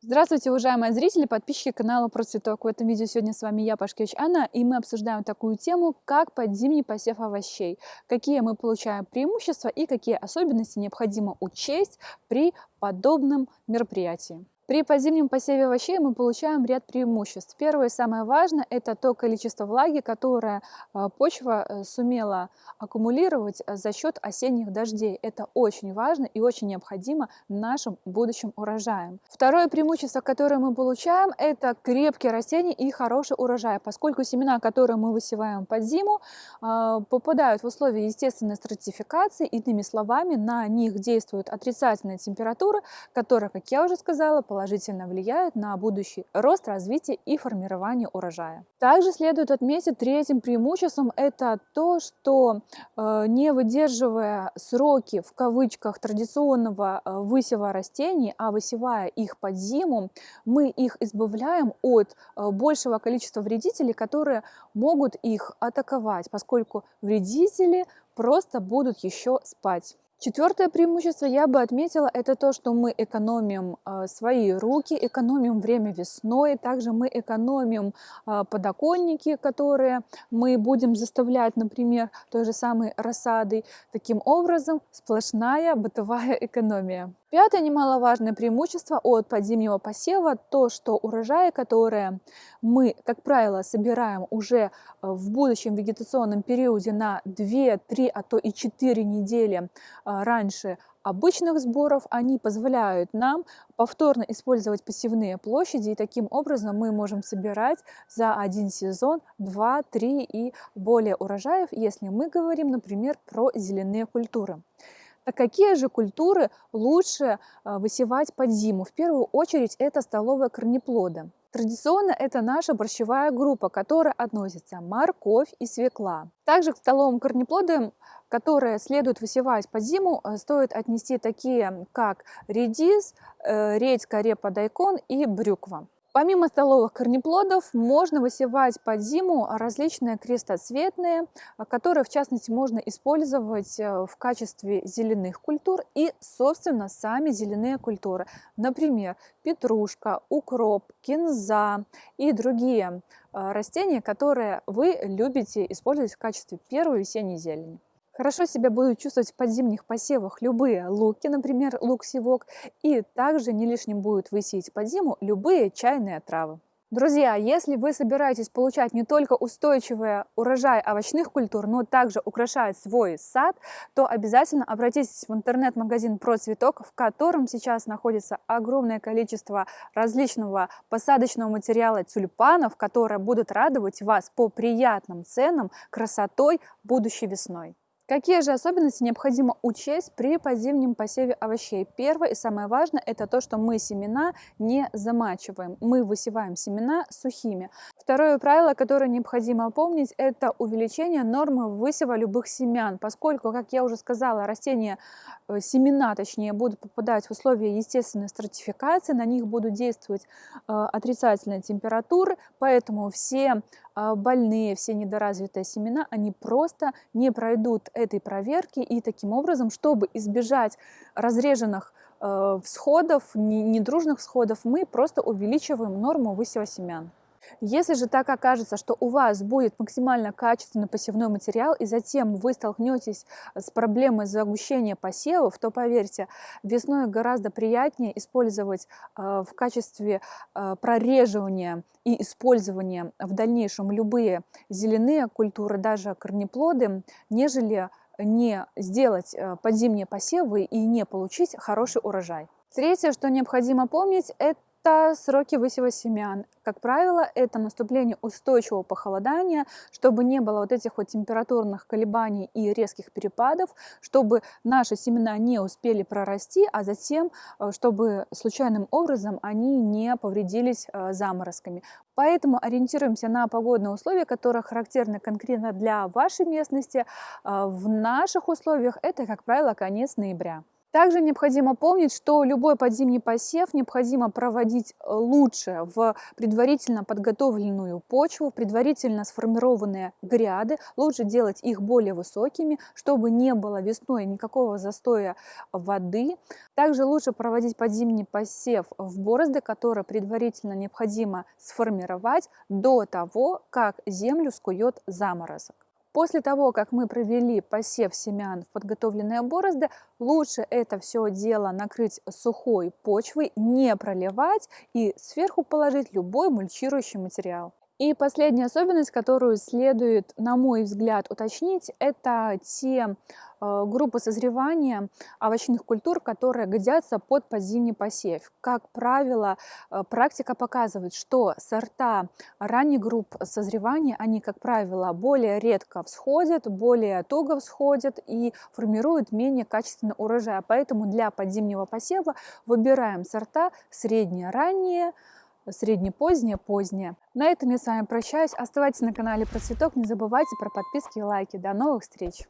Здравствуйте, уважаемые зрители, подписчики канала Про Цветок. В этом видео сегодня с вами я, Пашкевич Анна, и мы обсуждаем такую тему, как подзимний посев овощей. Какие мы получаем преимущества и какие особенности необходимо учесть при подобном мероприятии. При подзимнем посеве овощей мы получаем ряд преимуществ. Первое и самое важное – это то количество влаги, которое а, почва э, сумела аккумулировать э, за счет осенних дождей. Это очень важно и очень необходимо нашим будущим урожаям. Второе преимущество, которое мы получаем – это крепкие растения и хороший урожай, поскольку семена, которые мы высеваем под зиму, а, попадают в условия естественной стратификации, иными словами, на них действует отрицательная температура, которая, как я уже сказала, положительно влияют на будущий рост, развитие и формирование урожая. Также следует отметить третьим преимуществом это то, что э, не выдерживая сроки в кавычках традиционного э, высева растений, а высевая их под зиму, мы их избавляем от э, большего количества вредителей, которые могут их атаковать, поскольку вредители просто будут еще спать. Четвертое преимущество я бы отметила, это то, что мы экономим э, свои руки, экономим время весной, также мы экономим э, подоконники, которые мы будем заставлять, например, той же самой рассадой. Таким образом, сплошная бытовая экономия. Пятое немаловажное преимущество от подзимнего посева – то, что урожаи, которые мы, как правило, собираем уже э, в будущем вегетационном периоде на 2, 3, а то и 4 недели э, раньше обычных сборов, они позволяют нам повторно использовать посевные площади, и таким образом мы можем собирать за один сезон 2, 3 и более урожаев, если мы говорим, например, про зеленые культуры. А какие же культуры лучше а, высевать под зиму? В первую очередь это столовые корнеплоды. Традиционно это наша борщевая группа, которая относится морковь и свекла. Также к столовым корнеплодам, которые следует высевать под зиму, а, стоит отнести такие, как редис, э, редька, репа, дайкон и брюква. Помимо столовых корнеплодов можно высевать под зиму различные крестоцветные, а, которые в частности можно использовать э, в качестве зеленых культур и собственно сами зеленые культуры. Например, петрушка, укроп, кинза и другие э, растения, которые вы любите использовать в качестве первой весенней зелени. Хорошо себя будут чувствовать в подзимних посевах любые луки, например, лук-севок, и также не лишним будет высеять под зиму любые чайные травы. Друзья, если вы собираетесь получать не только устойчивый урожай овощных культур, но также украшать свой сад, то обязательно обратитесь в интернет-магазин «Про цветок», в котором сейчас находится огромное количество различного посадочного материала тюльпанов, которые будут радовать вас по приятным ценам, красотой будущей весной. Какие же особенности необходимо учесть при подзимнем посеве овощей? Первое и самое важное – это то, что мы семена не замачиваем. Мы высеваем семена сухими. Второе правило, которое необходимо помнить, это увеличение нормы высева любых семян, поскольку, как я уже сказала, растения, э, семена, точнее, будут попадать в условия естественной стратификации, на них будут действовать э, отрицательные температуры, поэтому все больные, все недоразвитые семена, они просто не пройдут этой проверки, и таким образом, чтобы избежать разреженных э, всходов, недружных всходов, мы просто увеличиваем норму высева семян. Если же так окажется, что у вас будет максимально качественный посевной материал, и затем вы столкнетесь с проблемой загущения посевов, то поверьте, весной гораздо приятнее использовать э, в качестве э, прореживания и использования в дальнейшем любые зеленые культуры, даже корнеплоды, нежели не сделать э, подзимние посевы и не получить хороший урожай. Третье, что необходимо помнить, это это сроки высева семян. Как правило, это наступление устойчивого похолодания, чтобы не было вот этих вот температурных колебаний и резких перепадов, чтобы наши семена не успели прорасти, а затем, э, чтобы случайным образом они не повредились э, заморозками. Поэтому ориентируемся на погодные условия, которые характерны конкретно для вашей местности. Э, в наших условиях это, как правило, конец ноября. Также необходимо помнить, что любой подзимний посев необходимо проводить э, лучше в предварительно подготовленную почву, в предварительно сформированные гряды. Лучше делать их более высокими, чтобы не было весной никакого застоя воды. Также лучше проводить подзимний посев в борозды, которые предварительно необходимо сформировать до того, как землю скует заморозок. После того, как мы провели посев семян в подготовленные борозды, лучше это все дело накрыть сухой почвой, не проливать и сверху положить любой мульчирующий материал. И последняя особенность, которую следует, на мой взгляд, уточнить, это те э, группы созревания овощных культур, которые годятся под подзимний посев. Как правило, э, практика показывает, что сорта ранних групп созревания, они, как правило, более редко всходят, более туго всходят и формируют менее качественный урожай. Поэтому для подзимнего посева выбираем сорта средние, ранние, среднепозднее, позднее. На этом я с вами прощаюсь. Оставайтесь на канале Про Цветок. Не забывайте про подписки и лайки. До новых встреч!